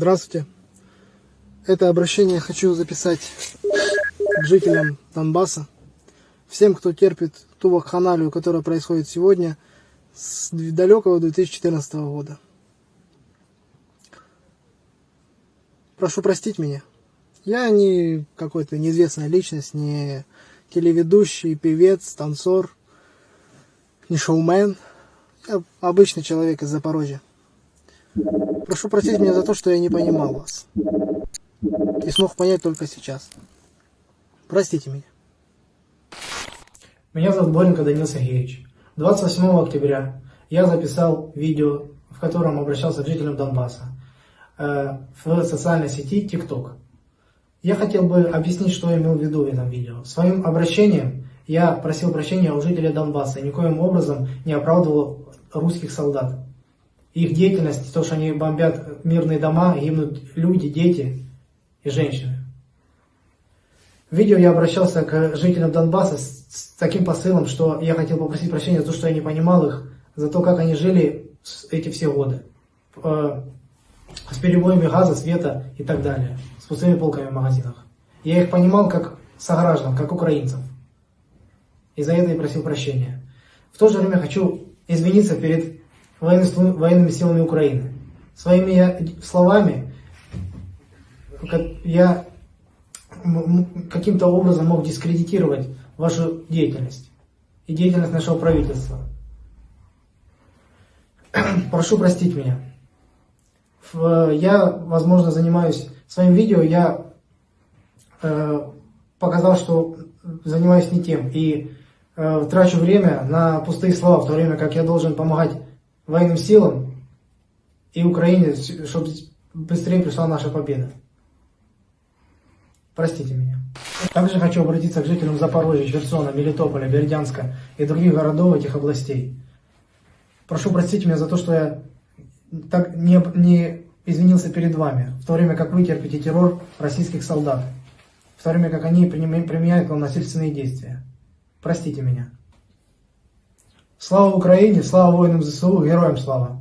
Здравствуйте. Это обращение хочу записать к жителям Донбасса, всем, кто терпит ту вакханалию, которая происходит сегодня с далекого 2014 года. Прошу простить меня. Я не какой-то неизвестная личность, не телеведущий, певец, танцор, не шоумен. Я обычный человек из Запорожья. Прошу простить меня за то, что я не понимал вас. И смог понять только сейчас. Простите меня. Меня зовут Боренко Данил Сергеевич. 28 октября я записал видео, в котором обращался к жителям Донбасса э, в социальной сети TikTok. Я хотел бы объяснить, что я имел в виду в этом видео. Своим обращением я просил прощения у жителей Донбасса и никоим образом не оправдывал русских солдат. Их деятельность, то, что они бомбят мирные дома, гибнут люди, дети и женщины. В видео я обращался к жителям Донбасса с, с таким посылом, что я хотел попросить прощения за то, что я не понимал их, за то, как они жили эти все годы. Э, с перебоями газа, света и так далее. С пустыми полками в магазинах. Я их понимал как сограждан, как украинцев. И за это я просил прощения. В то же время хочу извиниться перед военными силами Украины. Своими словами я каким-то образом мог дискредитировать вашу деятельность и деятельность нашего правительства. Прошу простить меня. Я, возможно, занимаюсь своим видео, я э, показал, что занимаюсь не тем. И э, трачу время на пустые слова, в то время как я должен помогать военным силам и Украине, чтобы быстрее пришла наша победа. Простите меня. Также хочу обратиться к жителям Запорожья, Херсона, Мелитополя, Бердянска и других городов этих областей. Прошу простить меня за то, что я так не, не извинился перед вами, в то время как вы терпите террор российских солдат, в то время как они применяют к насильственные действия. Простите меня. Слава Украине, слава воинам ЗСУ, героям слава!